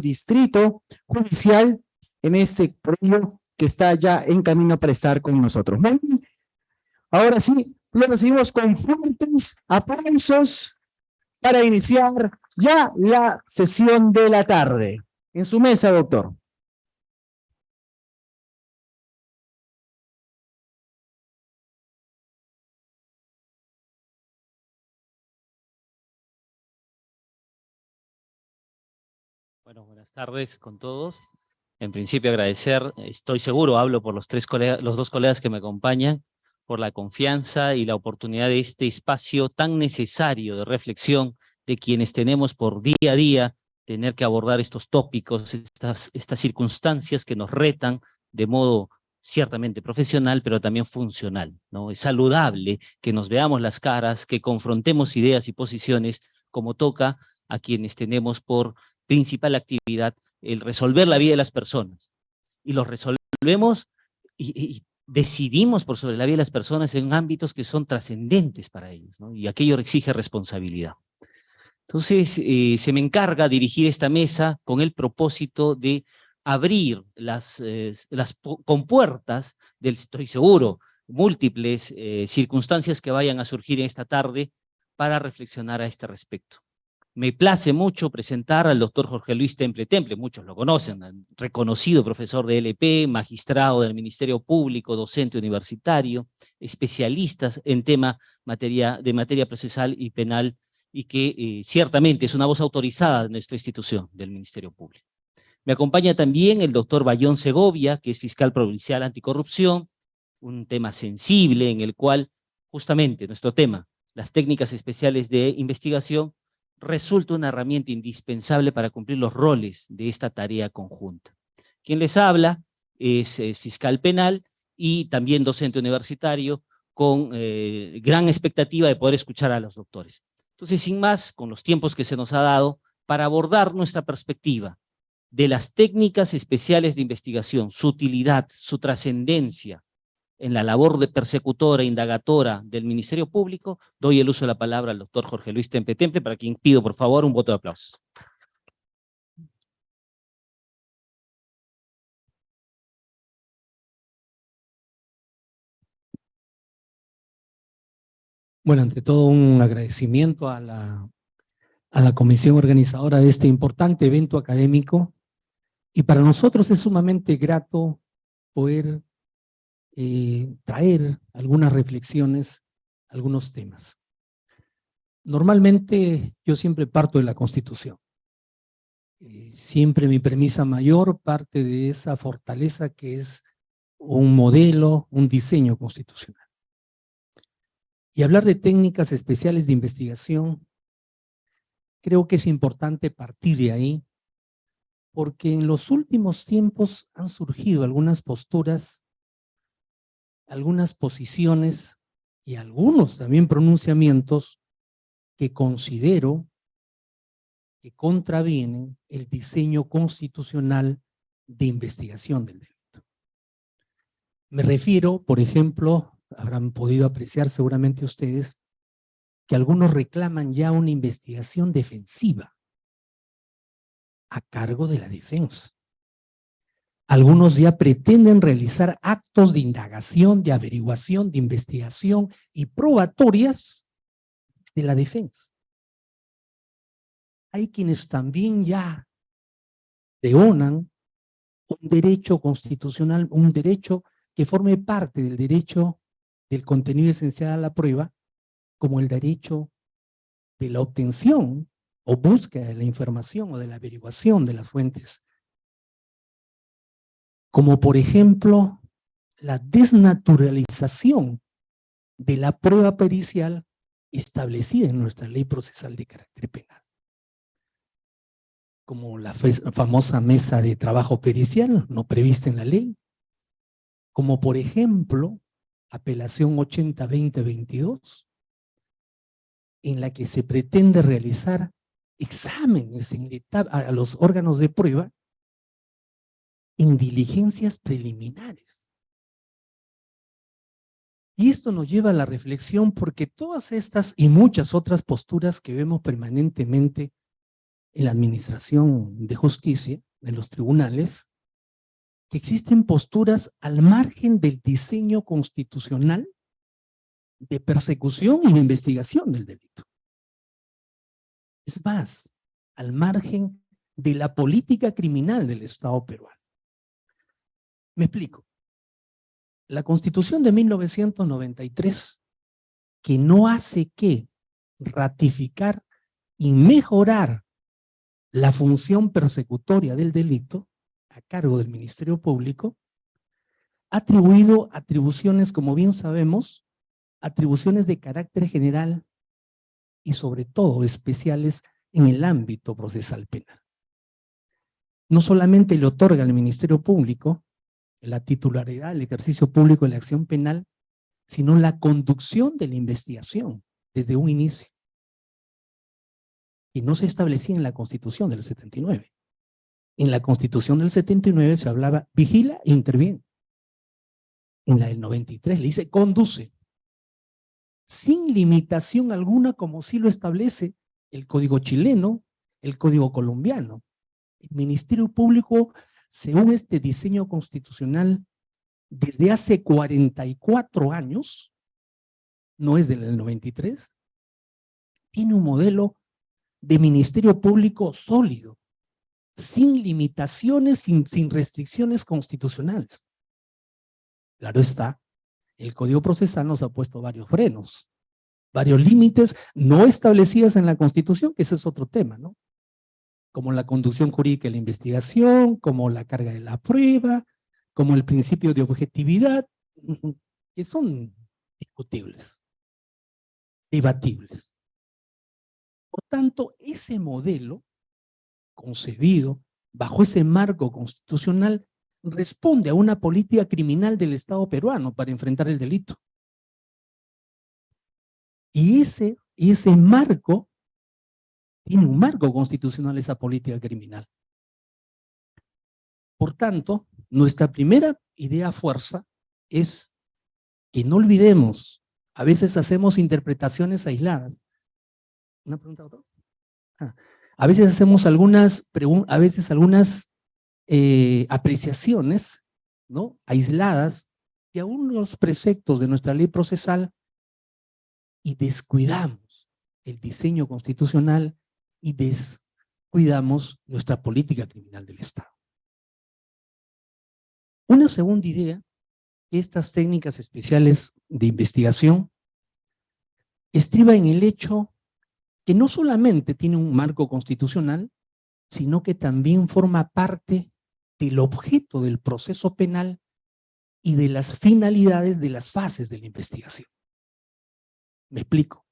distrito judicial en este premio que está ya en camino para estar con nosotros. Ahora sí, lo recibimos con fuertes aplausos para iniciar ya la sesión de la tarde. En su mesa, doctor. Buenas tardes con todos. En principio agradecer, estoy seguro, hablo por los, tres colegas, los dos colegas que me acompañan, por la confianza y la oportunidad de este espacio tan necesario de reflexión de quienes tenemos por día a día tener que abordar estos tópicos, estas, estas circunstancias que nos retan de modo ciertamente profesional, pero también funcional. ¿no? Es saludable que nos veamos las caras, que confrontemos ideas y posiciones como toca a quienes tenemos por principal actividad el resolver la vida de las personas. Y lo resolvemos y, decidimos por sobre la vida de las personas en ámbitos que son trascendentes para ellos, y aquello exige responsabilidad. Entonces, eh, se me encarga dirigir esta mesa con el propósito de abrir las, eh, las compuertas del, estoy seguro, múltiples eh, circunstancias que vayan a surgir en esta tarde para reflexionar a este respecto. Me place mucho presentar al doctor Jorge Luis Temple Temple, muchos lo conocen, reconocido profesor de LP, magistrado del Ministerio Público, docente universitario, especialistas en tema materia, de materia procesal y penal, y que eh, ciertamente es una voz autorizada de nuestra institución, del Ministerio Público. Me acompaña también el doctor Bayón Segovia, que es fiscal provincial anticorrupción, un tema sensible en el cual justamente nuestro tema, las técnicas especiales de investigación, resulta una herramienta indispensable para cumplir los roles de esta tarea conjunta. Quien les habla es, fiscal penal y también docente universitario con eh, gran expectativa de poder escuchar a los doctores. Entonces, sin más, con los tiempos que se nos ha dado, para abordar nuestra perspectiva de las técnicas especiales de investigación, su utilidad, su trascendencia, en la labor de persecutora, indagatora del Ministerio Público, doy el uso de la palabra al doctor Jorge Luis Temple Temple, para quien pido por favor un voto de aplauso. Bueno, ante todo un agradecimiento a la, a la comisión organizadora de este importante evento académico y para nosotros es sumamente grato poder eh, traer algunas reflexiones, algunos temas. Normalmente yo siempre parto de la Constitución. Eh, siempre mi premisa mayor parte de esa fortaleza que es un modelo, un diseño constitucional. Y hablar de técnicas especiales de investigación, creo que es importante partir de ahí, porque en los últimos tiempos han surgido algunas posturas algunas posiciones y algunos también pronunciamientos que considero que contravienen el diseño constitucional de investigación del delito. Me refiero, por ejemplo, habrán podido apreciar seguramente ustedes, que algunos reclaman ya una investigación defensiva a cargo de la defensa. Algunos ya pretenden realizar actos de indagación, de averiguación, de investigación y probatorias de la defensa. Hay quienes también ya leonan un derecho constitucional, un derecho que forme parte del derecho del contenido esencial a la prueba, como el derecho de la obtención o búsqueda de la información o de la averiguación de las fuentes como por ejemplo la desnaturalización de la prueba pericial establecida en nuestra ley procesal de carácter penal. Como la famosa mesa de trabajo pericial, no prevista en la ley. Como por ejemplo, apelación 80-20-22, en la que se pretende realizar exámenes en a los órganos de prueba en diligencias preliminares. Y esto nos lleva a la reflexión porque todas estas y muchas otras posturas que vemos permanentemente en la administración de justicia, en los tribunales, que existen posturas al margen del diseño constitucional de persecución y de investigación del delito. Es más, al margen de la política criminal del Estado peruano. Me explico. La Constitución de 1993, que no hace que ratificar y mejorar la función persecutoria del delito a cargo del Ministerio Público, ha atribuido atribuciones, como bien sabemos, atribuciones de carácter general y sobre todo especiales en el ámbito procesal penal. No solamente le otorga al Ministerio Público la titularidad, el ejercicio público de la acción penal, sino la conducción de la investigación desde un inicio. Y no se establecía en la Constitución del 79. En la Constitución del 79 se hablaba vigila e interviene. En la del 93 le dice conduce sin limitación alguna como sí lo establece el Código chileno, el Código colombiano. El Ministerio Público, según este diseño constitucional, desde hace 44 años, no es del 93, tiene un modelo de Ministerio Público sólido, sin limitaciones, sin, sin restricciones constitucionales. Claro está, el Código Procesal nos ha puesto varios frenos, varios límites no establecidos en la Constitución, que ese es otro tema, ¿no? Como la conducción jurídica de la investigación, como la carga de la prueba, como el principio de objetividad, que son discutibles, debatibles. Por tanto, ese modelo concebido bajo ese marco constitucional responde a una política criminal del Estado peruano para enfrentar el delito. Y ese, ese marco, tiene un marco constitucional esa política criminal. Por tanto, nuestra primera idea fuerza es que no olvidemos, a veces hacemos interpretaciones aisladas. ¿Una pregunta otra? Ah, a veces hacemos algunas, a veces algunas eh, apreciaciones ¿no? aisladas de algunos preceptos de nuestra ley procesal y descuidamos el diseño constitucional y descuidamos nuestra política criminal del Estado. Una segunda idea, estas técnicas especiales de investigación estriba en el hecho que no solamente tiene un marco constitucional, sino que también forma parte del objeto del proceso penal y de las finalidades de las fases de la investigación. Me explico.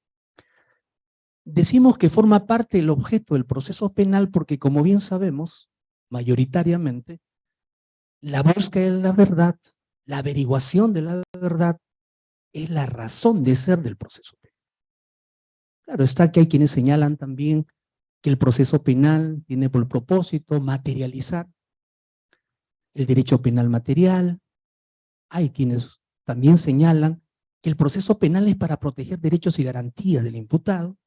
Decimos que forma parte del objeto del proceso penal porque, como bien sabemos, mayoritariamente, la búsqueda de la verdad, la averiguación de la verdad, es la razón de ser del proceso penal. Claro está que hay quienes señalan también que el proceso penal tiene por propósito materializar el derecho penal material. Hay quienes también señalan que el proceso penal es para proteger derechos y garantías del imputado.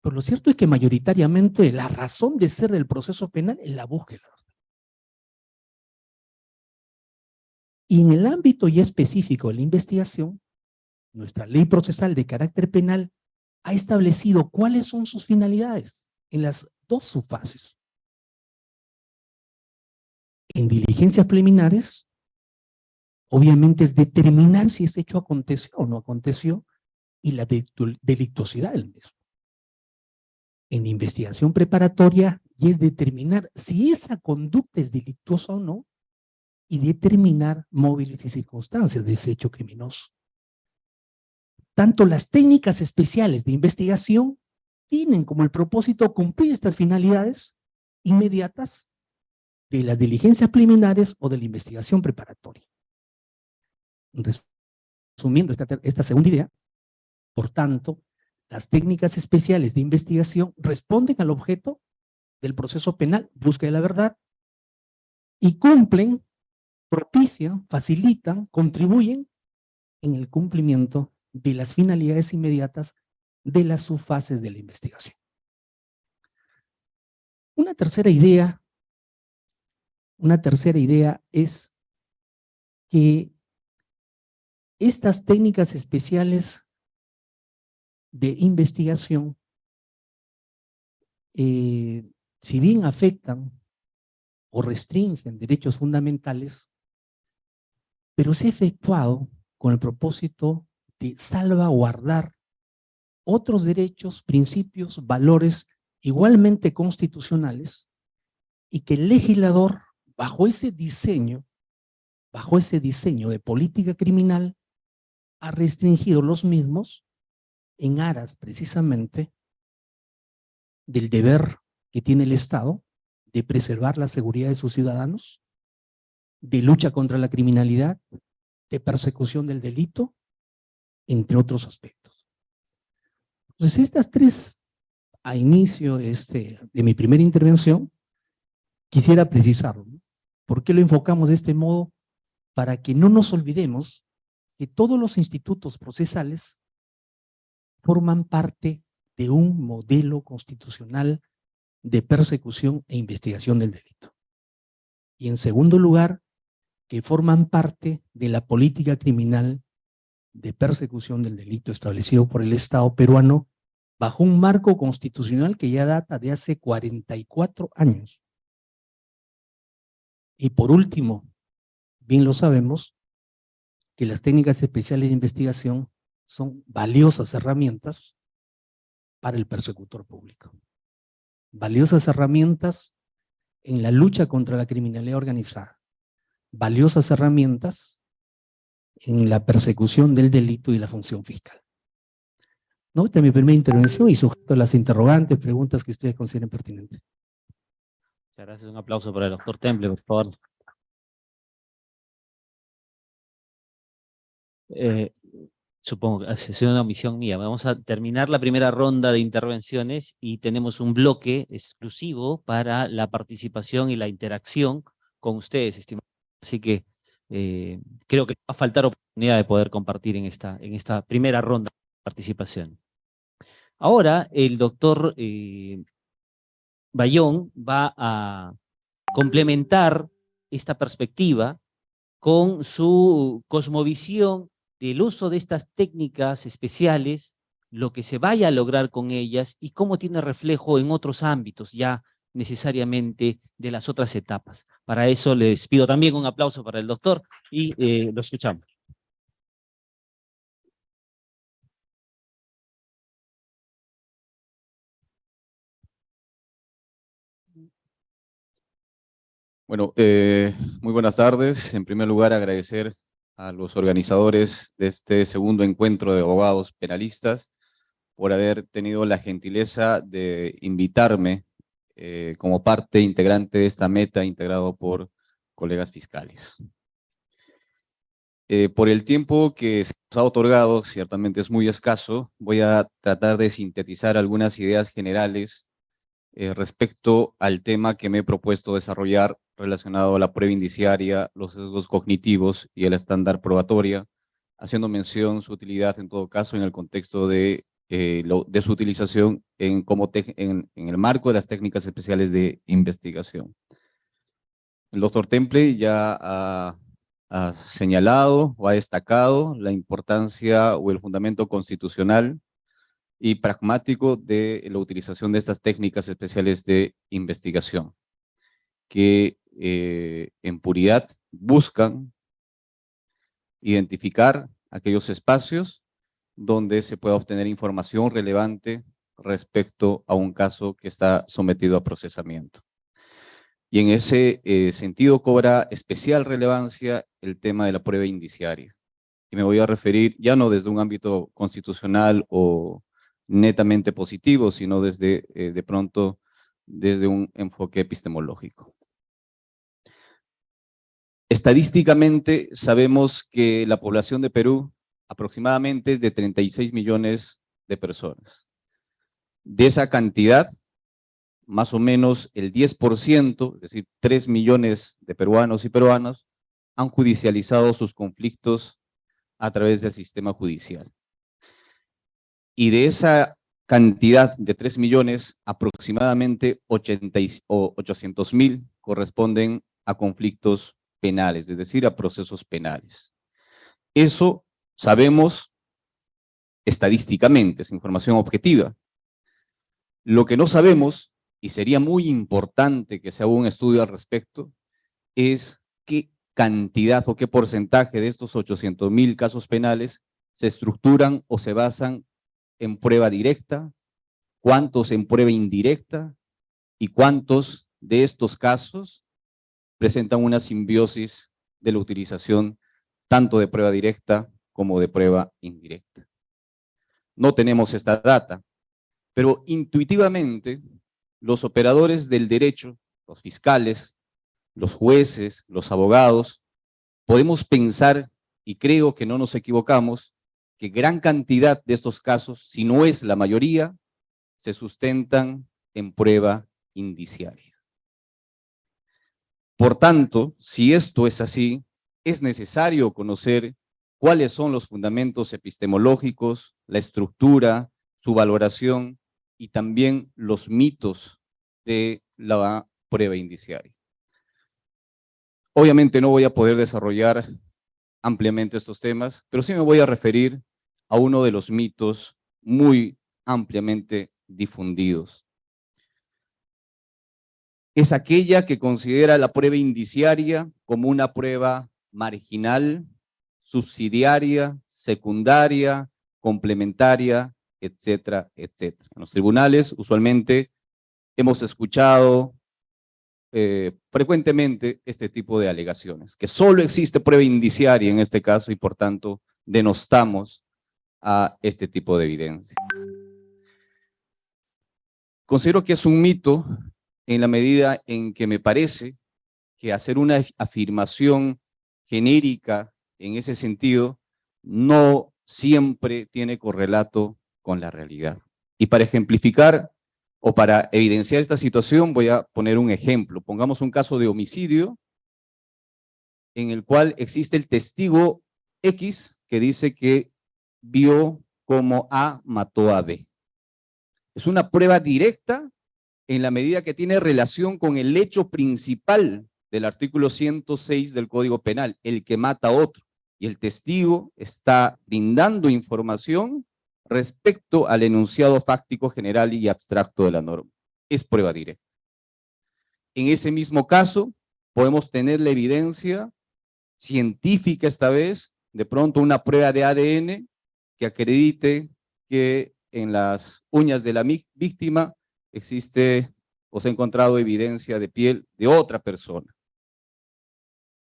Pero lo cierto es que mayoritariamente la razón de ser del proceso penal es la búsqueda. Y en el ámbito ya específico de la investigación, nuestra ley procesal de carácter penal ha establecido cuáles son sus finalidades en las dos subfases en diligencias preliminares, obviamente es determinar si ese hecho aconteció o no aconteció y la delictuosidad del mismo. En investigación preparatoria y es determinar si esa conducta es delictuosa o no y determinar móviles y circunstancias de ese hecho criminoso. Tanto las técnicas especiales de investigación tienen como el propósito cumplir estas finalidades inmediatas de las diligencias preliminares o de la investigación preparatoria. Resumiendo esta, esta segunda idea, por tanto, las técnicas especiales de investigación responden al objeto del proceso penal, búsqueda de la verdad, y cumplen, propician, facilitan, contribuyen en el cumplimiento de las finalidades inmediatas de las subfases de la investigación. Una tercera idea, una tercera idea es que estas técnicas especiales de investigación, eh, si bien afectan o restringen derechos fundamentales, pero se ha efectuado con el propósito de salvaguardar otros derechos, principios, valores igualmente constitucionales y que el legislador, bajo ese diseño, bajo ese diseño de política criminal, ha restringido los mismos en aras precisamente del deber que tiene el Estado de preservar la seguridad de sus ciudadanos, de lucha contra la criminalidad, de persecución del delito, entre otros aspectos. Entonces, estas tres, a inicio este, de mi primera intervención, quisiera precisarlo. ¿Por qué lo enfocamos de este modo? Para que no nos olvidemos que todos los institutos procesales forman parte de un modelo constitucional de persecución e investigación del delito. Y en segundo lugar, que forman parte de la política criminal de persecución del delito establecido por el Estado peruano bajo un marco constitucional que ya data de hace 44 años. Y por último, bien lo sabemos, que las técnicas especiales de investigación son valiosas herramientas para el persecutor público. Valiosas herramientas en la lucha contra la criminalidad organizada. Valiosas herramientas en la persecución del delito y la función fiscal. ¿No? Esta es mi primera intervención y sujeto a las interrogantes, preguntas que ustedes consideren pertinentes. Muchas gracias. Un aplauso para el doctor Temple, por favor. Eh, supongo que sido una omisión mía. Vamos a terminar la primera ronda de intervenciones y tenemos un bloque exclusivo para la participación y la interacción con ustedes, estimados. Así que eh, creo que va a faltar oportunidad de poder compartir en esta, en esta primera ronda de participación. Ahora el doctor eh, Bayón va a complementar esta perspectiva con su cosmovisión del uso de estas técnicas especiales, lo que se vaya a lograr con ellas y cómo tiene reflejo en otros ámbitos ya necesariamente de las otras etapas. Para eso les pido también un aplauso para el doctor y eh, lo escuchamos. Bueno, eh, muy buenas tardes. En primer lugar, agradecer a los organizadores de este segundo encuentro de abogados penalistas por haber tenido la gentileza de invitarme eh, como parte integrante de esta meta integrado por colegas fiscales. Eh, por el tiempo que se ha otorgado, ciertamente es muy escaso, voy a tratar de sintetizar algunas ideas generales eh, respecto al tema que me he propuesto desarrollar relacionado a la prueba indiciaria, los sesgos cognitivos y el estándar probatoria, haciendo mención su utilidad en todo caso en el contexto de, eh, su utilización en, el marco de las técnicas especiales de investigación. El doctor Temple ya ha, ha señalado o ha destacado la importancia o el fundamento constitucional y pragmático de la utilización de estas técnicas especiales de investigación, que eh, en puridad buscan identificar aquellos espacios donde se pueda obtener información relevante respecto a un caso que está sometido a procesamiento. Y en ese eh, sentido cobra especial relevancia el tema de la prueba indiciaria. Y me voy a referir ya no desde un ámbito constitucional o netamente positivo, sino desde, eh, de pronto, desde un enfoque epistemológico. Estadísticamente sabemos que la población de Perú aproximadamente es de 36 millones de personas. De esa cantidad, más o menos el 10%, es decir, 3 millones de peruanos y peruanas, han judicializado sus conflictos a través del sistema judicial. Y de esa cantidad de 3 millones, aproximadamente 80 y- o 800 mil corresponden a conflictos penales, es decir, a procesos penales. Eso sabemos estadísticamente, es información objetiva. Lo que no sabemos, y sería muy importante que se haga un estudio al respecto, es qué cantidad o qué porcentaje de estos 800 mil casos penales se estructuran o se basan en prueba directa, cuántos en prueba indirecta y cuántos de estos casos presentan una simbiosis de la utilización tanto de prueba directa como de prueba indirecta. No tenemos esta data, pero intuitivamente los operadores del derecho, los fiscales, los jueces, los abogados, podemos pensar, y creo que no nos equivocamos, que gran cantidad de estos casos, si no es la mayoría, se sustentan en prueba indiciaria. Por tanto, si esto es así, es necesario conocer cuáles son los fundamentos epistemológicos, la estructura, su valoración y también los mitos de la prueba indiciaria. Obviamente no voy a poder desarrollar ampliamente estos temas, pero sí me voy a referir a uno de los mitos muy ampliamente difundidos. Es aquella que considera la prueba indiciaria como una prueba marginal, subsidiaria, secundaria, complementaria, etcétera, etcétera. En los tribunales usualmente hemos escuchado eh, frecuentemente este tipo de alegaciones, que solo existe prueba indiciaria en este caso y por tanto denostamos a este tipo de evidencia. Considero que es un mito en la medida en que me parece que hacer una afirmación genérica en ese sentido no siempre tiene correlato con la realidad. Y para ejemplificar o para evidenciar esta situación voy a poner un ejemplo. Pongamos un caso de homicidio en el cual existe el testigo X que dice que vio cómo A mató a B. Es una prueba directa en la medida que tiene relación con el hecho principal del artículo 106 del Código Penal, el que mata a otro. Y el testigo está brindando información respecto al enunciado fáctico general y abstracto de la norma. Es prueba directa. En ese mismo caso, podemos tener la evidencia científica esta vez, de pronto una prueba de ADN que acredite que en las uñas de la víctima existe o se ha encontrado evidencia de piel de otra persona.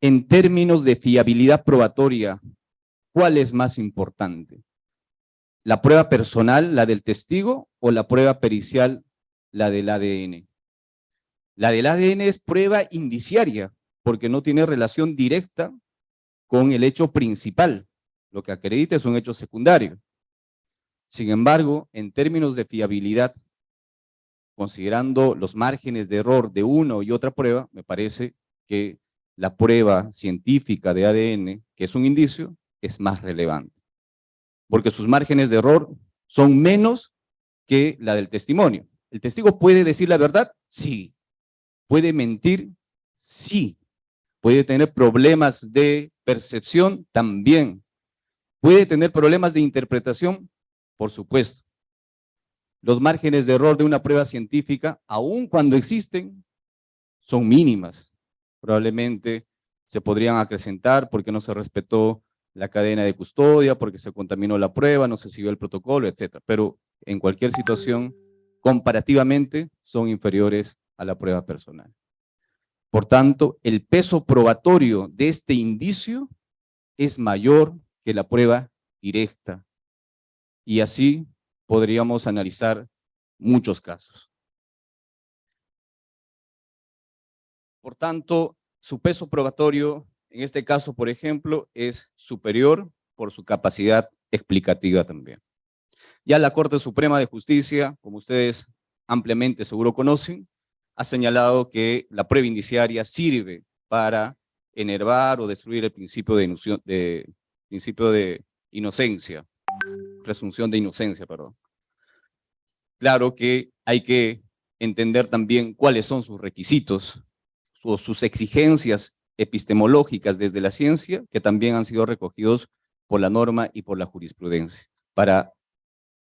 En términos de fiabilidad probatoria, ¿cuál es más importante? ¿La prueba personal, la del testigo, o la prueba pericial, la del ADN? La del ADN es prueba indiciaria, porque no tiene relación directa con el hecho principal. Lo que acredita es un hecho secundario. Sin embargo, en términos de fiabilidad, considerando los márgenes de error de una y otra prueba, me parece que la prueba científica de ADN, que es un indicio, es más relevante. Porque sus márgenes de error son menos que la del testimonio. ¿El testigo puede decir la verdad? Sí. ¿Puede mentir? Sí. ¿Puede tener problemas de percepción? También. ¿Puede tener problemas de interpretación? Por supuesto. Los márgenes de error de una prueba científica, aun cuando existen, son mínimas. Probablemente se podrían acrecentar porque no se respetó la cadena de custodia, porque se contaminó la prueba, no se siguió el protocolo, etc. Pero en cualquier situación, comparativamente, son inferiores a la prueba personal. Por tanto, el peso probatorio de este indicio es mayor que la prueba directa. Y así podríamos analizar muchos casos. Por tanto, su peso probatorio, en este caso, por ejemplo, es superior por su capacidad explicativa también. Ya la Corte Suprema de Justicia, como ustedes ampliamente seguro conocen, ha señalado que la prueba indiciaria sirve para enervar o destruir el principio de, de, principio de inocencia, presunción de inocencia, perdón. claro que hay que entender también cuáles son sus requisitos o sus exigencias epistemológicas desde la ciencia, que también han sido recogidos por la norma y por la jurisprudencia, para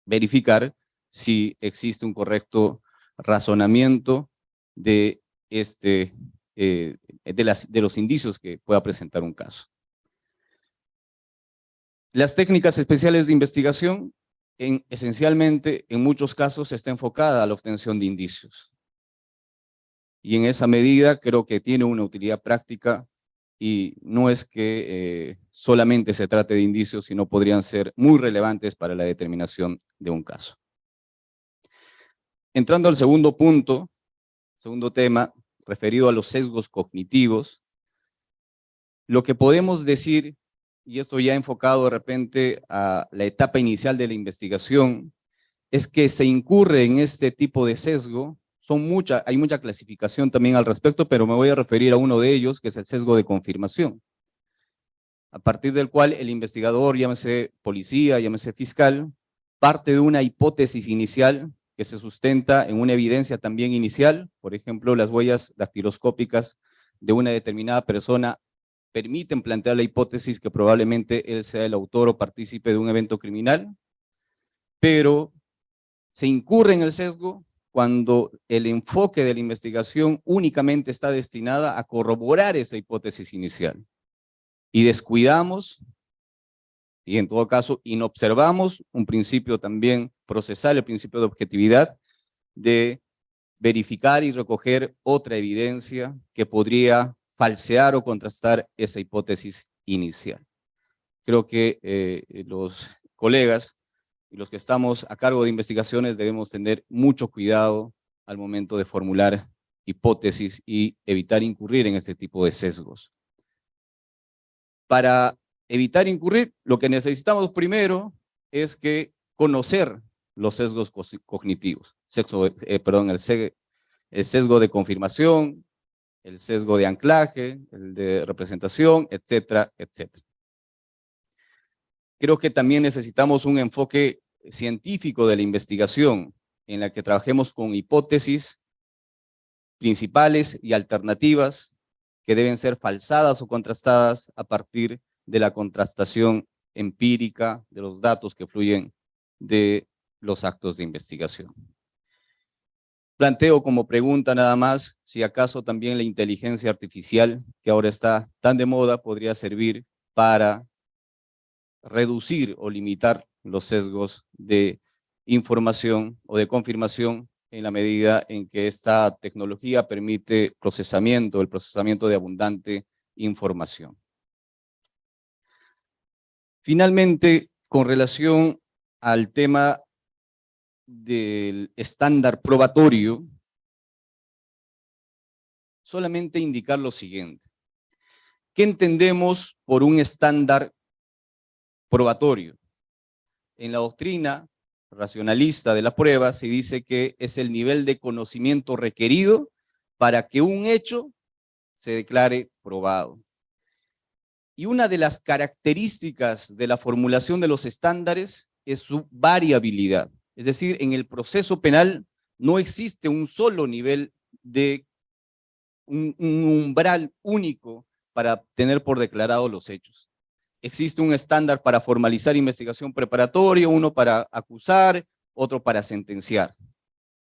verificar si existe un correcto razonamiento de, este, eh, de, las, de los indicios que pueda presentar un caso. Las técnicas especiales de investigación, en, esencialmente, en muchos casos, está enfocada a la obtención de indicios. Y en esa medida creo que tiene una utilidad práctica y no es que eh, solamente se trate de indicios, sino podrían ser muy relevantes para la determinación de un caso. Entrando al segundo punto, segundo tema, referido a los sesgos cognitivos, lo que podemos decir, y esto ya enfocado de repente a la etapa inicial de la investigación, es que se incurre en este tipo de sesgo, son mucha, hay mucha clasificación también al respecto, pero me voy a referir a uno de ellos, que es el sesgo de confirmación, a partir del cual el investigador, llámese policía, llámese fiscal, parte de una hipótesis inicial que se sustenta en una evidencia también inicial, por ejemplo, las huellas dactiloscópicas de una determinada persona permiten plantear la hipótesis que probablemente él sea el autor o partícipe de un evento criminal, pero se incurre en el sesgo cuando el enfoque de la investigación únicamente está destinada a corroborar esa hipótesis inicial. Y descuidamos y en todo caso inobservamos un principio también procesal, el principio de objetividad, de verificar y recoger otra evidencia que podría falsear o contrastar esa hipótesis inicial. Creo que eh, los colegas y los que estamos a cargo de investigaciones debemos tener mucho cuidado al momento de formular hipótesis y evitar incurrir en este tipo de sesgos. Para evitar incurrir, lo que necesitamos primero es que conocer los sesgos cognitivos, eh, perdón, el sesgo de confirmación, el sesgo de anclaje, el de representación, etcétera, etcétera. Creo que también necesitamos un enfoque científico de la investigación en la que trabajemos con hipótesis principales y alternativas que deben ser falsadas o contrastadas a partir de la contrastación empírica de los datos que fluyen de los actos de investigación. Planteo como pregunta nada más si acaso también la inteligencia artificial, que ahora está tan de moda, podría servir para reducir o limitar los sesgos de información o de confirmación en la medida en que esta tecnología permite procesamiento, el procesamiento de abundante información. Finalmente, con relación al tema del estándar probatorio, solamente indicar lo siguiente. ¿Qué entendemos por un estándar probatorio? En la doctrina racionalista de la prueba se dice que es el nivel de conocimiento requerido para que un hecho se declare probado. Y una de las características de la formulación de los estándares es su variabilidad. Es decir, en el proceso penal no existe un solo nivel de un, umbral único para tener por declarado los hechos. Existe un estándar para formalizar investigación preparatoria, uno para acusar, otro para sentenciar,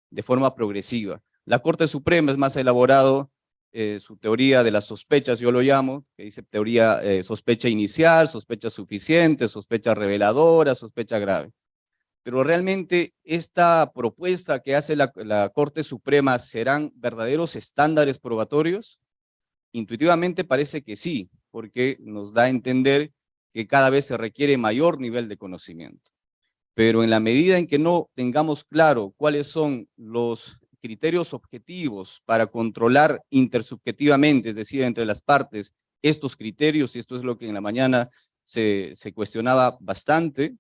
de forma progresiva. La Corte Suprema es más elaborado eh, su teoría de las sospechas, yo lo llamo, que dice teoría eh, sospecha inicial, sospecha suficiente, sospecha reveladora, sospecha grave. Pero realmente esta propuesta que hace la, Corte Suprema, ¿serán verdaderos estándares probatorios? Intuitivamente parece que sí, porque nos da a entender que cada vez se requiere mayor nivel de conocimiento. Pero en la medida en que no tengamos claro cuáles son los criterios objetivos para controlar intersubjetivamente, es decir, entre las partes, estos criterios, y esto es lo que en la mañana se cuestionaba bastante,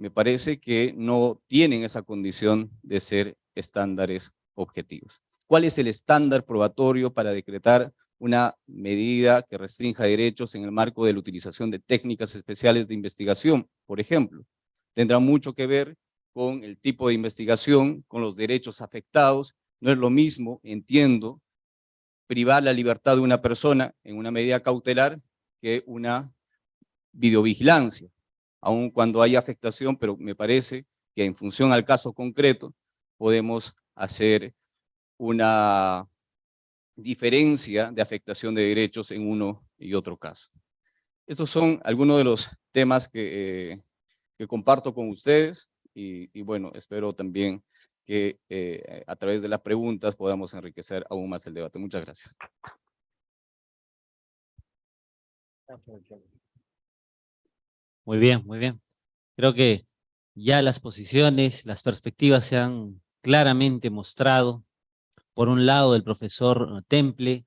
me parece que no tienen esa condición de ser estándares objetivos. ¿Cuál es el estándar probatorio para decretar una medida que restrinja derechos en el marco de la utilización de técnicas especiales de investigación, por ejemplo? Tendrá mucho que ver con el tipo de investigación, con los derechos afectados. No es lo mismo, entiendo, privar la libertad de una persona en una medida cautelar que una videovigilancia, aun cuando hay afectación, pero me parece que en función al caso concreto podemos hacer una diferencia de afectación de derechos en uno y otro caso. Estos son algunos de los temas que, eh, comparto con ustedes y, y, bueno, espero también que eh, a través de las preguntas podamos enriquecer aún más el debate. Muchas gracias. Muy bien, muy bien. Creo que ya las posiciones, las perspectivas se han claramente mostrado. Por un lado, el profesor Temple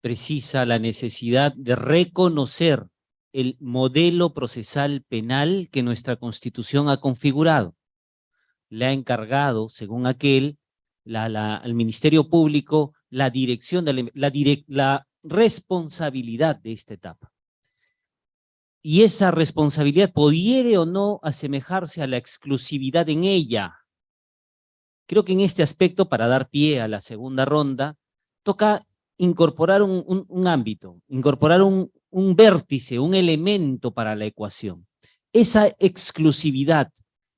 precisa la necesidad de reconocer el modelo procesal penal que nuestra Constitución ha configurado. Le ha encargado, según aquel, la, la, al Ministerio Público la dirección, de la, la, responsabilidad de esta etapa. Y esa responsabilidad pudiere o no asemejarse a la exclusividad en ella. Creo que en este aspecto, para dar pie a la segunda ronda, toca incorporar un, ámbito, incorporar un, un vértice, un elemento para la ecuación. Esa exclusividad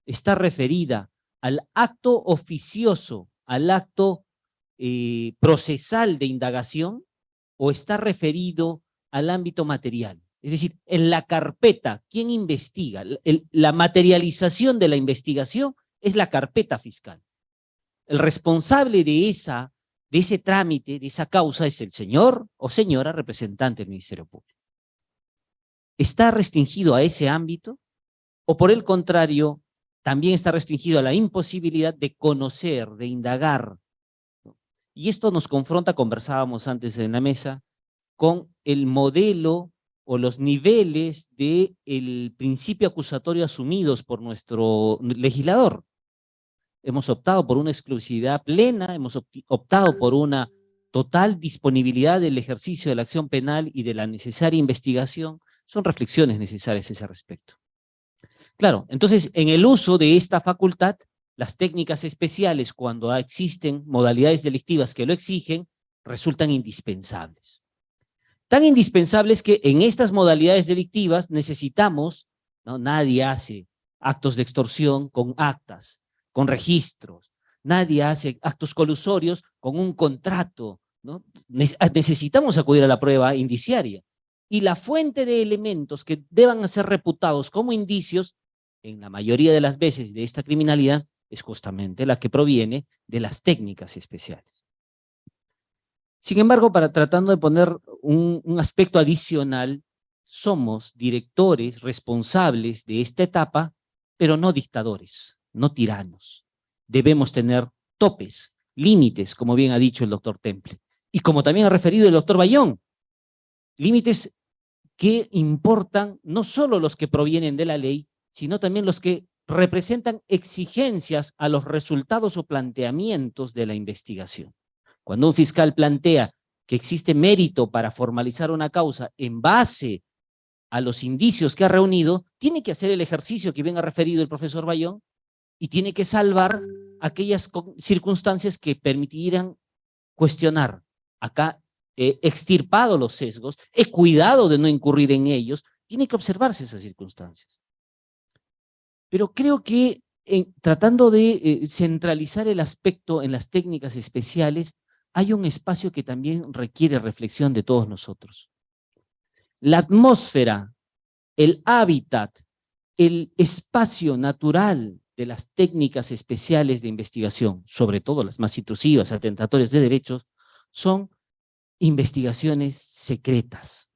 está referida al acto oficioso, al acto eh, procesal de indagación, o está referido al ámbito material. Es decir, en la carpeta, ¿quién investiga? La materialización de la investigación es la carpeta fiscal. El responsable de, esa, de ese trámite, de esa causa, es el señor o señora representante del Ministerio Público. ¿Está restringido a ese ámbito? ¿O por el contrario, también está restringido a la imposibilidad de conocer, de indagar? Y esto nos confronta, conversábamos antes en la mesa, con el modelo o los niveles del el principio acusatorio asumidos por nuestro legislador. Hemos optado por una exclusividad plena, hemos optado por una total disponibilidad del ejercicio de la acción penal y de la necesaria investigación, son reflexiones necesarias a ese respecto. Claro, entonces en el uso de esta facultad, las técnicas especiales cuando existen modalidades delictivas que lo exigen, resultan indispensables. Tan indispensables que en estas modalidades delictivas necesitamos, ¿no? nadie hace actos de extorsión con actas, con registros, nadie hace actos colusorios con un contrato, ¿no? necesitamos acudir a la prueba indiciaria y la fuente de elementos que deban ser reputados como indicios, en la mayoría de las veces de esta criminalidad, es justamente la que proviene de las técnicas especiales. Sin embargo, para tratando de poner un, un aspecto adicional, somos directores responsables de esta etapa, pero no dictadores, no tiranos. Debemos tener topes, límites, como bien ha dicho el doctor Temple. Y como también ha referido el doctor Bayón, límites que importan no solo los que provienen de la ley, sino también los que representan exigencias a los resultados o planteamientos de la investigación. Cuando un fiscal plantea que existe mérito para formalizar una causa en base a los indicios que ha reunido, tiene que hacer el ejercicio que bien ha referido el profesor Bayón y tiene que salvar aquellas circunstancias que permitieran cuestionar. Acá extirpado los sesgos, he cuidado de no incurrir en ellos, tiene que observarse esas circunstancias. Pero creo que en, tratando de eh, centralizar el aspecto en las técnicas especiales, hay un espacio que también requiere reflexión de todos nosotros. La atmósfera, el hábitat, el espacio natural de las técnicas especiales de investigación, sobre todo las más intrusivas, atentatorias de derechos, son investigaciones secretas,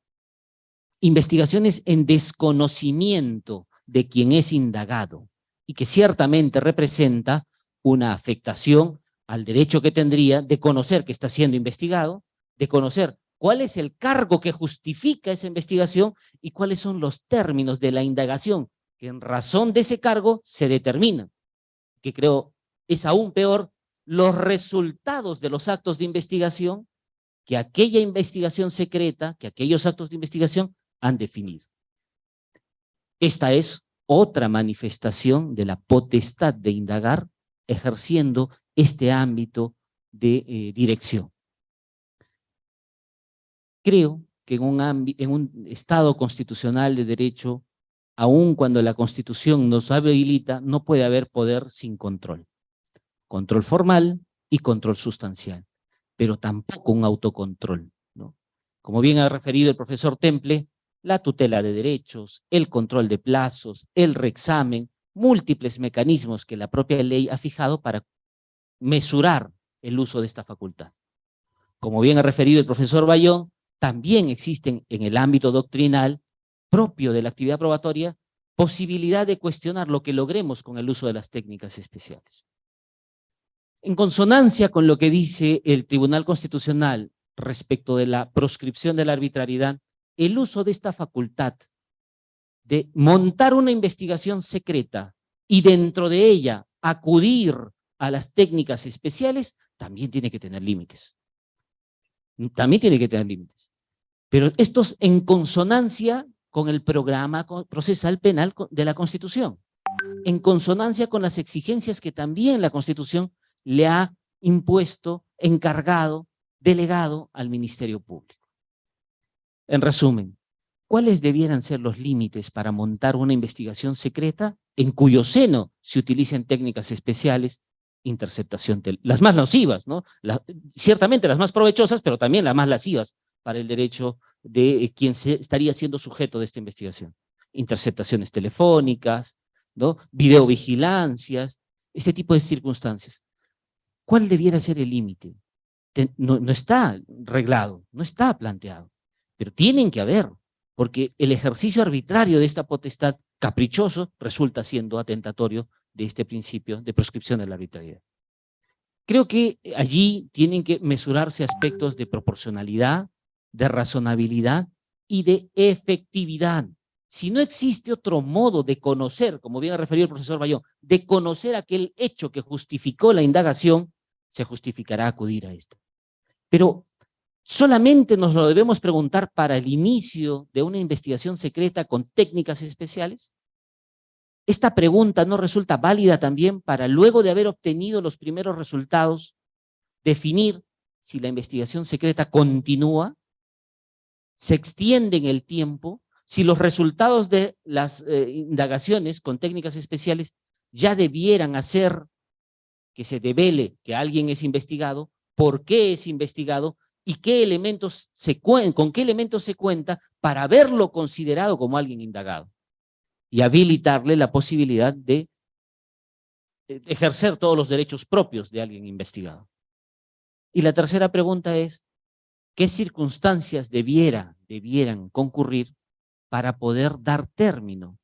investigaciones en desconocimiento de quien es indagado y que ciertamente representa una afectación al derecho que tendría de conocer que está siendo investigado, de conocer cuál es el cargo que justifica esa investigación y cuáles son los términos de la indagación que en razón de ese cargo se determinan. Que creo es aún peor, los resultados de los actos de investigación que aquella investigación secreta, que aquellos actos de investigación han definido. Esta es otra manifestación de la potestad de indagar ejerciendo este ámbito de eh, dirección. Creo que en un, Estado constitucional de derecho, aun cuando la Constitución nos habilita, no puede haber poder sin control. Control formal y control sustancial, pero tampoco un autocontrol. Como bien ha referido el profesor Temple, la tutela de derechos, el control de plazos, el reexamen, múltiples mecanismos que la propia ley ha fijado para mesurar el uso de esta facultad. Como bien ha referido el profesor Bayón, también existen en el ámbito doctrinal propio de la actividad probatoria posibilidad de cuestionar lo que logremos con el uso de las técnicas especiales. En consonancia con lo que dice el Tribunal Constitucional respecto de la proscripción de la arbitrariedad, el uso de esta facultad de montar una investigación secreta y dentro de ella acudir a las técnicas especiales, también tiene que tener límites. También tiene que tener límites. Pero esto es en consonancia con el programa procesal penal de la Constitución, en consonancia con las exigencias que también la Constitución le ha impuesto, encargado, delegado al Ministerio Público. En resumen, ¿cuáles debieran ser los límites para montar una investigación secreta en cuyo seno se utilicen técnicas especiales interceptación, las más nocivas, ¿no? ciertamente las más provechosas, pero también las más lascivas para el derecho de eh, quien se, estaría siendo sujeto de esta investigación. Interceptaciones telefónicas, ¿no? videovigilancias, este tipo de circunstancias. ¿Cuál debiera ser el límite? No, no está reglado, no está planteado, pero tienen que haber, porque el ejercicio arbitrario de esta potestad caprichoso resulta siendo atentatorio de este principio de proscripción de la arbitrariedad. Creo que allí tienen que mesurarse aspectos de proporcionalidad, de razonabilidad y de efectividad. Si no existe otro modo de conocer, como bien ha referido el profesor Bayón, de conocer aquel hecho que justificó la indagación, se justificará acudir a esto. Pero solamente nos lo debemos preguntar para el inicio de una investigación secreta con técnicas especiales. Esta pregunta no resulta válida también para luego de haber obtenido los primeros resultados, definir si la investigación secreta continúa, se extiende en el tiempo, si los resultados de las eh, indagaciones con técnicas especiales ya debieran hacer que se devele que alguien es investigado, por qué es investigado y qué elementos se con qué elementos se cuenta para haberlo considerado como alguien indagado y habilitarle la posibilidad de ejercer todos los derechos propios de alguien investigado. Y la tercera pregunta es, ¿qué circunstancias debiera, debieran concurrir para poder dar término?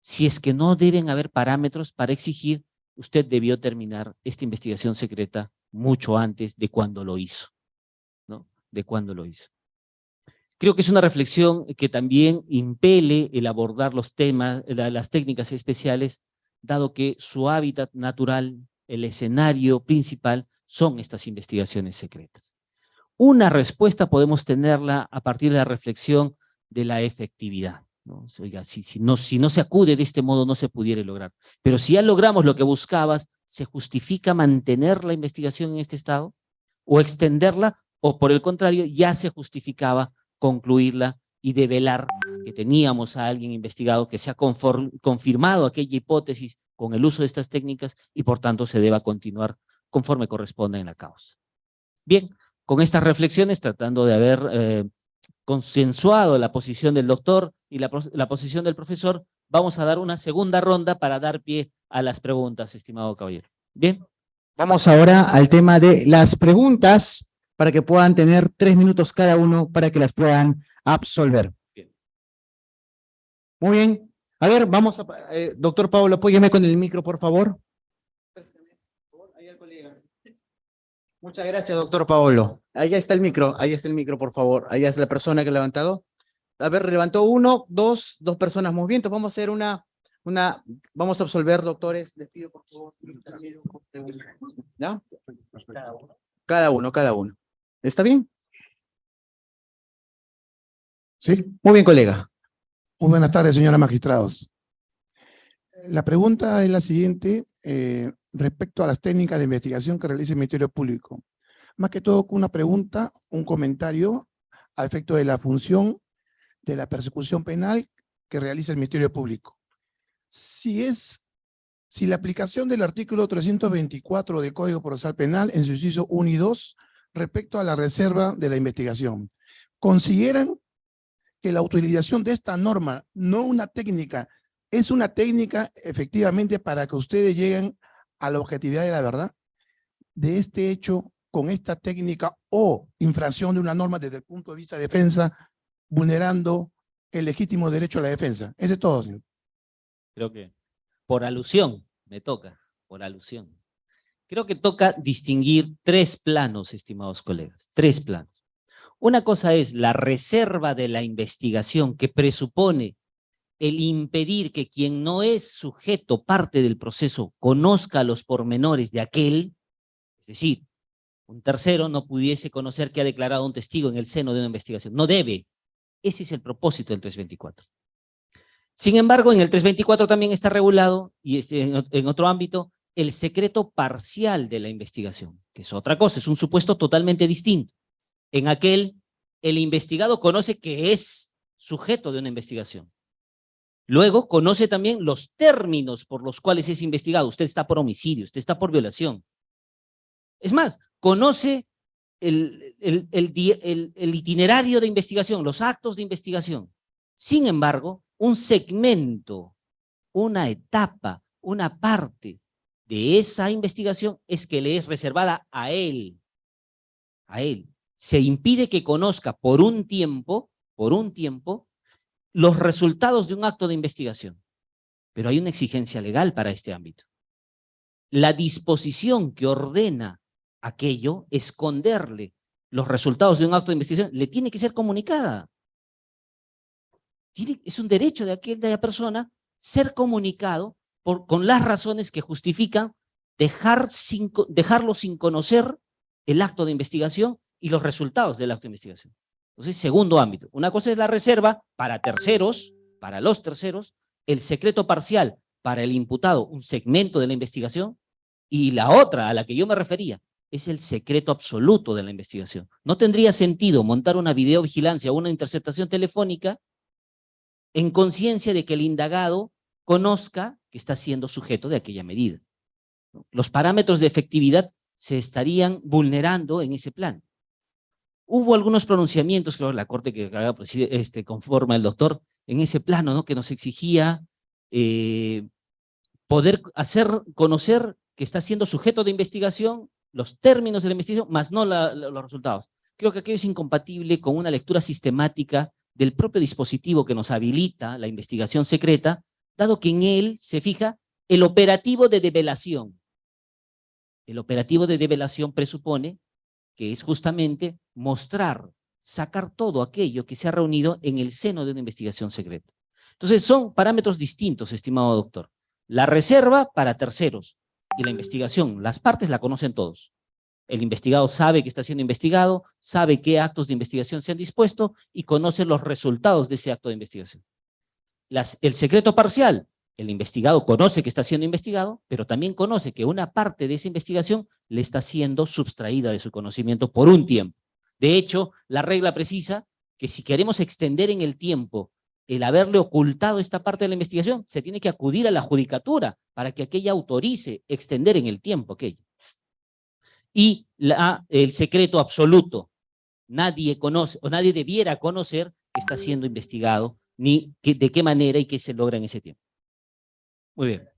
Si es que no deben haber parámetros para exigir, usted debió terminar esta investigación secreta mucho antes de cuando lo hizo, ¿no? De cuando lo hizo. Creo que es una reflexión que también impele el abordar los temas, las técnicas especiales, dado que su hábitat natural, el escenario principal, son estas investigaciones secretas. Una respuesta podemos tenerla a partir de la reflexión de la efectividad. ¿no? Oiga, si, si, no, si no se acude de este modo no se pudiera lograr. Pero si ya logramos lo que buscabas, ¿se justifica mantener la investigación en este estado? ¿O extenderla? ¿O por el contrario, ya se justificaba concluirla y develar que teníamos a alguien investigado que se ha confirmado aquella hipótesis con el uso de estas técnicas y por tanto se deba continuar conforme corresponde en la causa. Bien, con estas reflexiones tratando de haber eh, consensuado la posición del doctor y la, la posición del profesor, vamos a dar una segunda ronda para dar pie a las preguntas, estimado caballero. Bien. Vamos ahora al tema de las preguntas para que puedan tener tres minutos cada uno para que las puedan absolver. Muy bien. A ver, vamos a... Eh, doctor Pablo, apóyeme con el micro, por favor. Muchas gracias, doctor Paolo. Ahí está el micro, ahí está el micro, por favor. Ahí es la persona que ha levantado. A ver, levantó uno, dos, dos personas muy bien. Vamos a hacer una, una, vamos a absolver, doctores. Les pido, por favor. ¿Ya? Cada uno, cada uno. ¿Está bien? Sí. Muy bien, colega. Muy buenas tardes, señora magistrados. La pregunta es la siguiente, eh, respecto a las técnicas de investigación que realiza el Ministerio Público. Más que todo, una pregunta, un comentario a efecto de la función de la persecución penal que realiza el Ministerio Público. Si es, si la aplicación del artículo 324 del Código Procesal Penal en su inciso 1 y 2 respecto a la reserva de la investigación, ¿consideran que la utilización de esta norma, no una técnica, es una técnica efectivamente para que ustedes lleguen a la objetividad de la verdad? De este hecho, con esta técnica o infracción de una norma desde el punto de vista de defensa, vulnerando el legítimo derecho a la defensa. Eso es todo, señor. Creo que por alusión me toca, por alusión. Creo que toca distinguir tres planos, estimados colegas, tres planos. Una cosa es la reserva de la investigación que presupone el impedir que quien no es sujeto, parte del proceso, conozca los pormenores de aquel, es decir, un tercero no pudiese conocer que ha declarado un testigo en el seno de una investigación. No debe. Ese es el propósito del 324. Sin embargo, en el 324 también está regulado, y este, en otro ámbito, el secreto parcial de la investigación, que es otra cosa, es un supuesto totalmente distinto. En aquel, el investigado conoce que es sujeto de una investigación. Luego, conoce también los términos por los cuales es investigado. Usted está por homicidio, usted está por violación. Es más, conoce el, el, el, itinerario de investigación, los actos de investigación. Sin embargo, un segmento, una etapa, una parte de esa investigación es que le es reservada a él, a él. Se impide que conozca por un tiempo, por un tiempo, los resultados de un acto de investigación. Pero hay una exigencia legal para este ámbito. La disposición que ordena aquello, esconderle los resultados de un acto de investigación, le tiene que ser comunicada. es un derecho de aquella persona ser comunicado con las razones que justifican dejar sin, dejarlo sin conocer el acto de investigación y los resultados del acto de investigación. Entonces, segundo ámbito. Una cosa es la reserva para terceros, para los terceros, el secreto parcial para el imputado, un segmento de la investigación, y la otra a la que yo me refería, es el secreto absoluto de la investigación. No tendría sentido montar una videovigilancia o una interceptación telefónica en conciencia de que el indagado conozca está siendo sujeto de aquella medida. Los parámetros de efectividad se estarían vulnerando en ese plan. Hubo algunos pronunciamientos, creo, la Corte que este, conforma el doctor, en ese plano, ¿no? que nos exigía eh, poder hacer conocer que está siendo sujeto de investigación los términos de la investigación, más no los resultados. Creo que aquello es incompatible con una lectura sistemática del propio dispositivo que nos habilita la investigación secreta, dado que en él se fija el operativo de develación. El operativo de develación presupone que es justamente mostrar, sacar todo aquello que se ha reunido en el seno de una investigación secreta. Entonces son parámetros distintos, estimado doctor. La reserva para terceros, y la investigación. Las partes la conocen todos. El investigado sabe que está siendo investigado, sabe qué actos de investigación se han dispuesto y conoce los resultados de ese acto de investigación. El secreto parcial, el investigado conoce que está siendo investigado, pero también conoce que una parte de esa investigación le está siendo sustraída de su conocimiento por un tiempo. De hecho, la regla precisa que si queremos extender en el tiempo el haberle ocultado esta parte de la investigación, se tiene que acudir a la judicatura para que aquella autorice extender en el tiempo aquello. Y la, el secreto absoluto, nadie conoce o nadie debiera conocer que está siendo investigado, ni que, de qué manera y qué se logra en ese tiempo. Muy bien.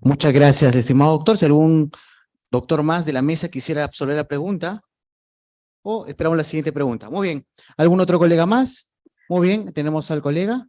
Muchas gracias, estimado doctor. Si algún doctor más de la mesa quisiera absolver la pregunta, o esperamos la siguiente pregunta. Muy bien. ¿Algún otro colega más? Muy bien, tenemos al colega.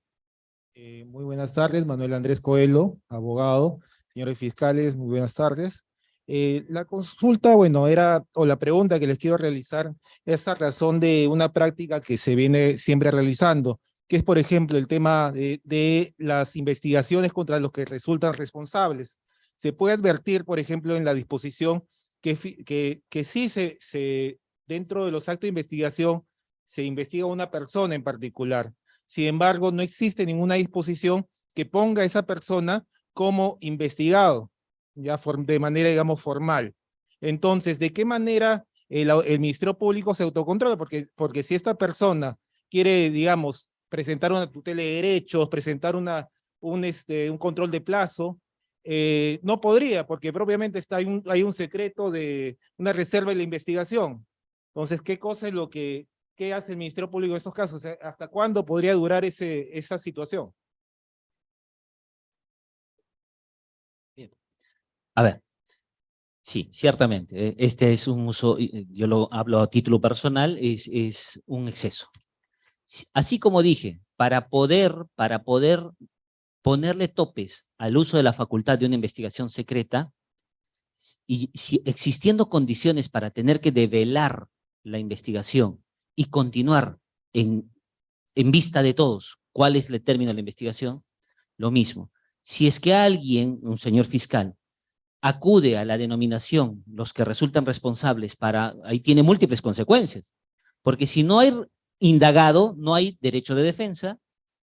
Eh, muy buenas tardes, Manuel Andrés Coelho, abogado. Señores fiscales, muy buenas tardes. Eh, la consulta, bueno, era, o la pregunta que les quiero realizar, es a razón de una práctica que se viene siempre realizando, que es, por ejemplo, el tema de, de las investigaciones contra los que resultan responsables. Se puede advertir, por ejemplo, en la disposición que, que, que sí se, se, dentro de los actos de investigación se investiga una persona en particular. Sin embargo, no existe ninguna disposición que ponga a esa persona como investigado, ya de manera, digamos, formal. Entonces, ¿de qué manera el, el Ministerio Público se autocontrola? Porque, porque si esta persona quiere, digamos, presentar una tutela de derechos, presentar una, un, este, un control de plazo, eh, no podría, porque propiamente está, hay, un, hay un secreto de una reserva de la investigación. Entonces, ¿qué cosa es lo que, qué hace el Ministerio Público en estos casos? ¿Hasta cuándo podría durar ese, esa situación? A ver, sí, ciertamente, eh, este es un uso, eh, yo lo hablo a título personal, es, es un exceso. Así como dije, para poder, para poder ponerle topes al uso de la facultad de una investigación secreta, y si existiendo condiciones para tener que develar la investigación y continuar en, en vista de todos cuál es el término de la investigación, lo mismo. Si es que alguien, un señor fiscal, acude a la denominación, los que resultan responsables para, ahí tiene múltiples consecuencias, porque si no hay indagado, no hay derecho de defensa,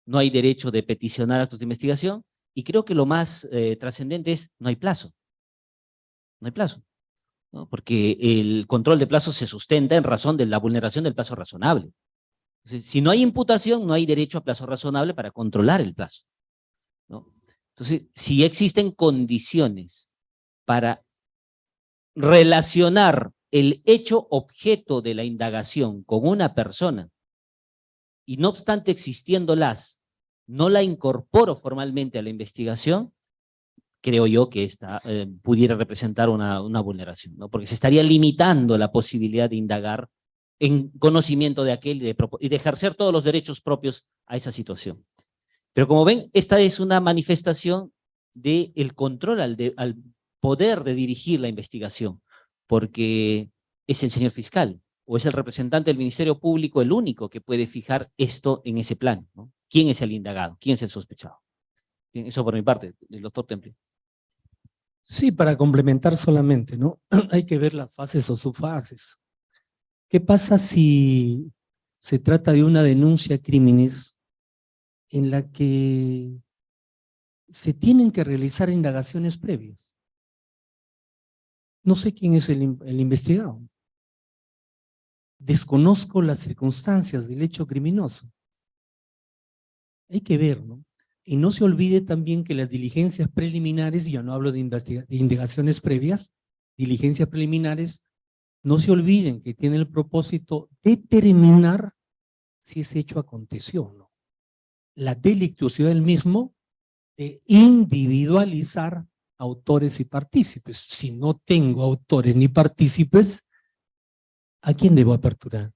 no hay derecho de peticionar actos de investigación, y creo que lo más eh, trascendente es, no hay plazo. No hay plazo, porque el control de plazo se sustenta en razón de la vulneración del plazo razonable. Si no hay imputación, no hay derecho a plazo razonable para controlar el plazo. Entonces, si existen condiciones para relacionar el hecho objeto de la indagación con una persona y no obstante existiéndolas, no la incorporo formalmente a la investigación, creo yo que esta eh, pudiera representar una, vulneración, ¿no? porque se estaría limitando la posibilidad de indagar en conocimiento de aquel y de, y de ejercer todos los derechos propios a esa situación. Pero como ven, esta es una manifestación del el control al, de- al poder de dirigir la investigación, porque es el señor fiscal o es el representante del Ministerio Público el único que puede fijar esto en ese plan. ¿no? ¿Quién es el indagado? ¿Quién es el sospechado? Eso por mi parte, el doctor Temple. Sí, para complementar solamente, ¿no? Hay que ver las fases o subfases. ¿Qué pasa si se trata de una denuncia crímenes en la que se tienen que realizar indagaciones previas? No sé quién es el, el investigado. Desconozco las circunstancias del hecho criminoso. Hay que ver, ¿no? Y no se olvide también que las diligencias preliminares, ya no hablo de, investiga- de indagaciones previas, diligencias preliminares, no se olviden que tiene el propósito determinar si ese hecho aconteció o no. La delictuosidad del mismo de individualizar autores y partícipes. Si no tengo autores ni partícipes, ¿a quién debo aperturar?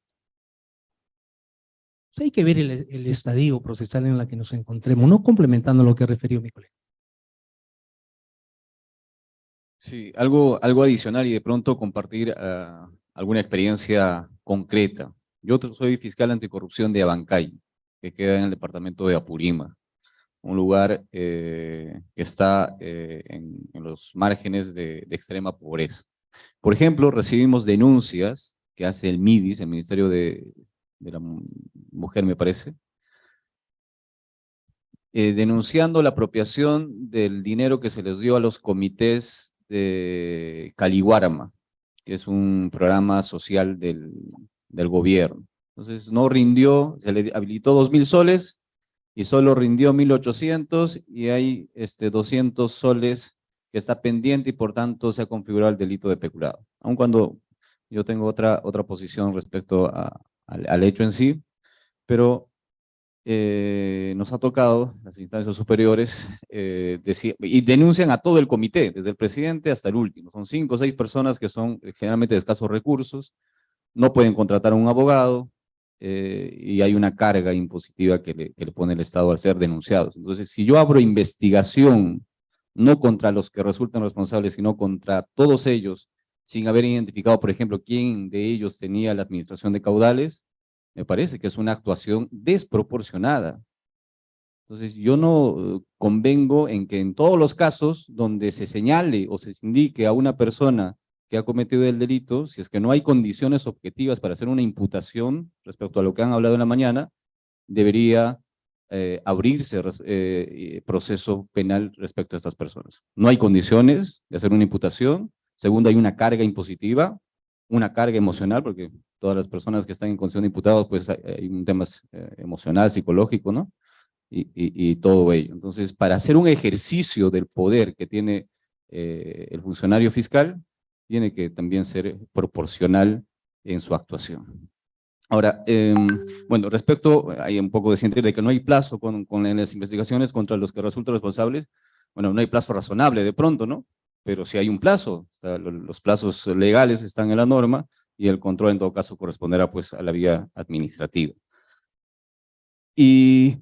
Pues hay que ver el, estadio procesal en la que nos encontremos, no complementando lo que refirió mi colega. Sí, algo, algo adicional y de pronto compartir ah, alguna experiencia concreta. Yo soy fiscal anticorrupción de Abancay, que queda en el departamento de Apurima, un lugar eh, que está eh, en, los márgenes de extrema pobreza. Por ejemplo, recibimos denuncias que hace el MIDIS, el Ministerio de, la Mu- Mujer, me parece, eh, denunciando la apropiación del dinero que se les dio a los comités de Caliguarama, que es un programa social del, del gobierno. Entonces no rindió, se le habilitó dos mil soles y solo rindió 1.800 y hay este, 200 soles que está pendiente y por tanto se ha configurado el delito de peculado. Aun cuando yo tengo otra, otra posición respecto a- al, al hecho en sí, pero eh, nos ha tocado, las instancias superiores, eh, deci- y denuncian a todo el comité, desde el presidente hasta el último. Son cinco o seis personas que son eh, generalmente de escasos recursos, no pueden contratar a un abogado, eh, y hay una carga impositiva que le, que le pone el Estado al ser denunciados. Entonces, si yo abro investigación, no contra los que resultan responsables, sino contra todos ellos, sin haber identificado, por ejemplo, quién de ellos tenía la administración de caudales, me parece que es una actuación desproporcionada. Entonces, yo no eh, convengo en que en todos los casos donde se señale o se indique a una persona que ha cometido el delito, si es que no hay condiciones objetivas para hacer una imputación respecto a lo que han hablado en la mañana, debería eh, abrirse eh, eh, proceso penal respecto a estas personas. No hay condiciones de hacer una imputación. Segundo, hay una carga impositiva, una carga emocional, porque todas las personas que están en condición de imputados, pues hay, un tema eh, emocional, psicológico, ¿no? Y, y, y todo ello. Entonces, para hacer un ejercicio del poder que tiene eh, el funcionario fiscal, tiene que también ser proporcional en su actuación. Ahora, em, bueno, respecto, hay un poco de sentir de que no hay plazo con, con las investigaciones contra los que resultan responsables, bueno, no hay plazo razonable de pronto, ¿no? Pero si hay un plazo, los plazos legales están en la norma y el control en todo caso corresponderá pues a la vía administrativa. Y,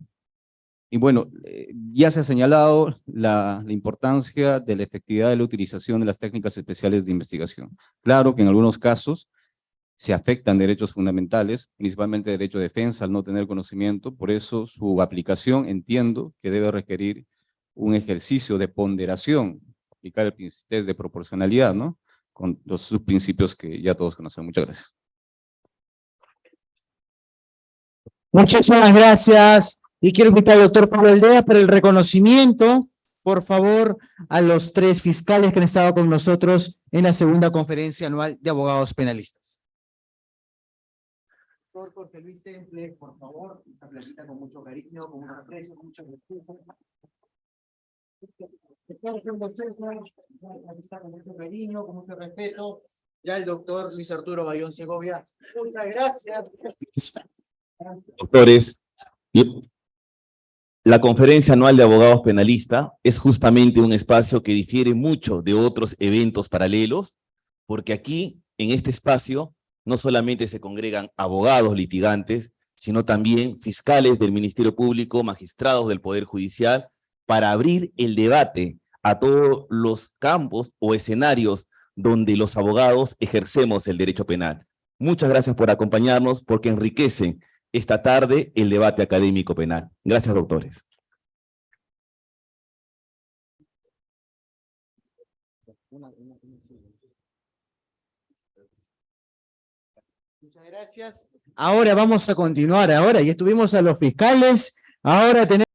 y bueno, eh, ya se ha señalado la, la importancia de la efectividad de la utilización de las técnicas especiales de investigación. Claro que en algunos casos se afectan derechos fundamentales, principalmente derecho de defensa al no tener conocimiento, por eso su aplicación entiendo que debe requerir un ejercicio de ponderación, aplicar el test de proporcionalidad, ¿no? Con los subprincipios que ya todos conocen. Muchas gracias. Muchísimas gracias. Y quiero invitar al doctor Pablo Aldea para el reconocimiento, por favor, a los tres fiscales que han estado con nosotros en la segunda conferencia anual de abogados penalistas. Doctor Jorge Luis Temple, por favor, esta platita con mucho cariño, con mucho aprecio, con mucho respeto. Mucho cariño, con mucho respeto. Ya el doctor Luis Arturo Bayón Segovia. Muchas gracias. doctores, la conferencia anual de abogados penalistas es justamente un espacio que difiere mucho de otros eventos paralelos, porque aquí, en este espacio, no solamente se congregan abogados litigantes, sino también fiscales del Ministerio Público, magistrados del Poder Judicial, para abrir el debate a todos los campos o escenarios donde los abogados ejercemos el derecho penal. Muchas gracias por acompañarnos, porque enriquecen esta tarde el debate académico penal. Gracias, doctores. Muchas gracias. Ahora vamos a continuar, ahora ya estuvimos a los fiscales, ahora tenemos